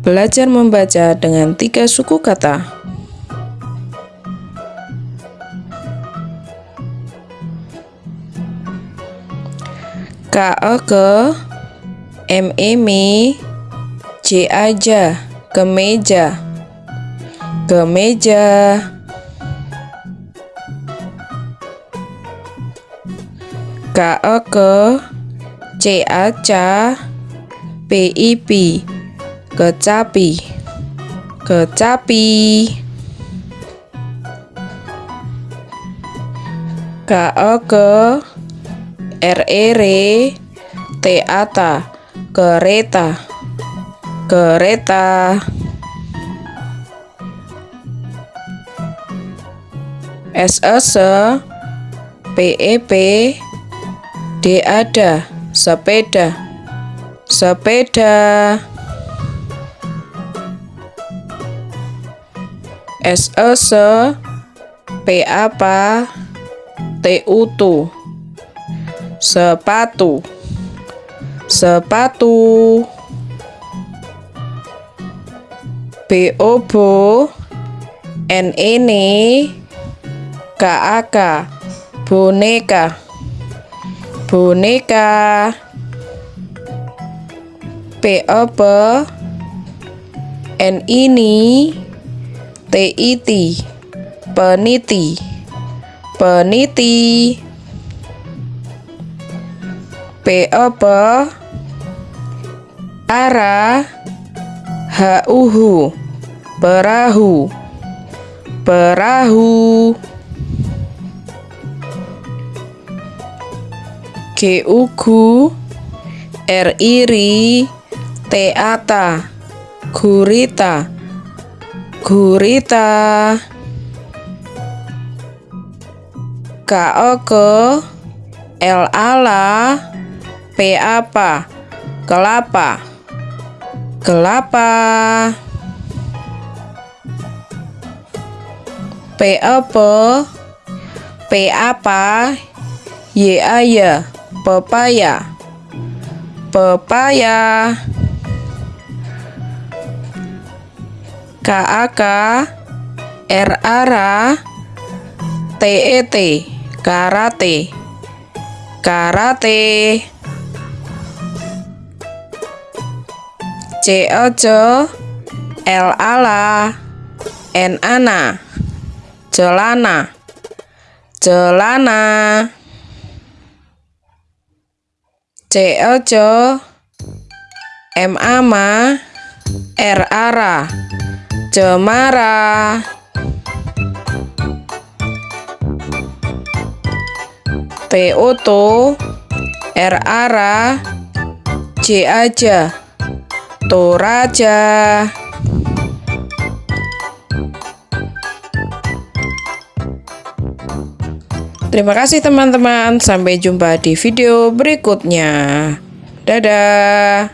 Belajar membaca dengan tiga suku kata. K E ke M E me J aja kemeja kemeja K E ke C A ca P I P. Kecapi. Kecapi. K E ke R E re T A ta kereta. Kereta. S E se P E P D ada sepeda sepeda. S E se P apa? T U tu sepatu. Sepatu. B O bo N ini K A K. Boneka. Boneka P O P N ini T I T peniti. Peniti. P O P ara H U H perahu. Perahu. G U gu R I ri T A ta gurita. Gurita. K O ke L ala P apa kelapa. Kelapa. P apa P apa Y ya pepaya. Pepaya K A K R ara T E T karate karate C O C L ala N ana celana cemara. T O to R J. Aja Toraja. Terima kasih teman-teman. Sampai jumpa di video berikutnya. Dadah